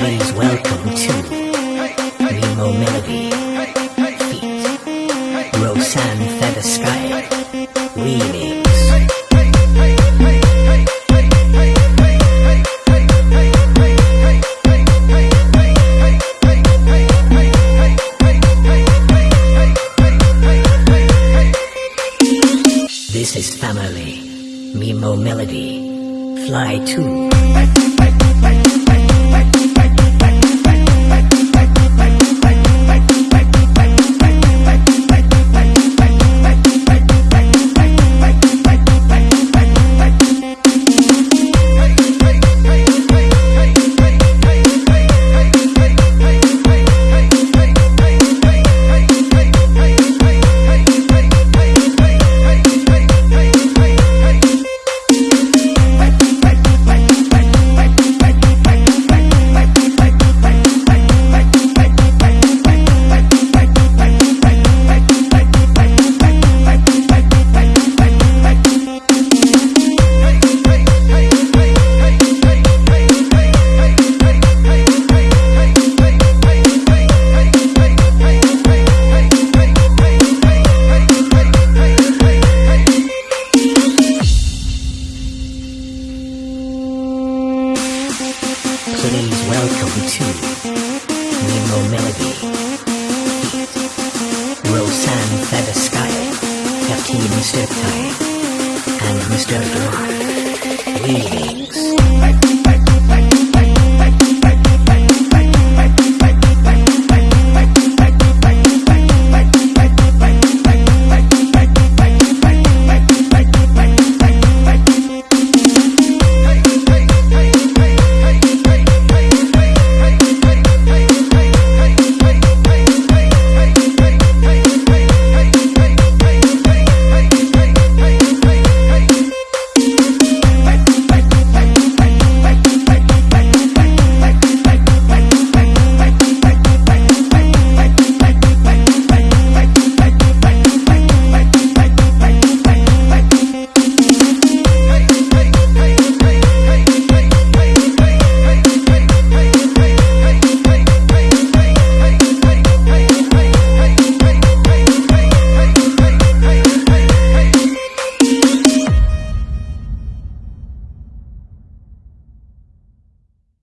welcome to Nemo Melody feat. Rosanne Feather Sky remix. This is family. Mimo Melody. Fly 2. Please welcome to Nemo Melody feat. Rosanne Feather Sky, Captain Mr. Kai, and Mr. Dry. Remix.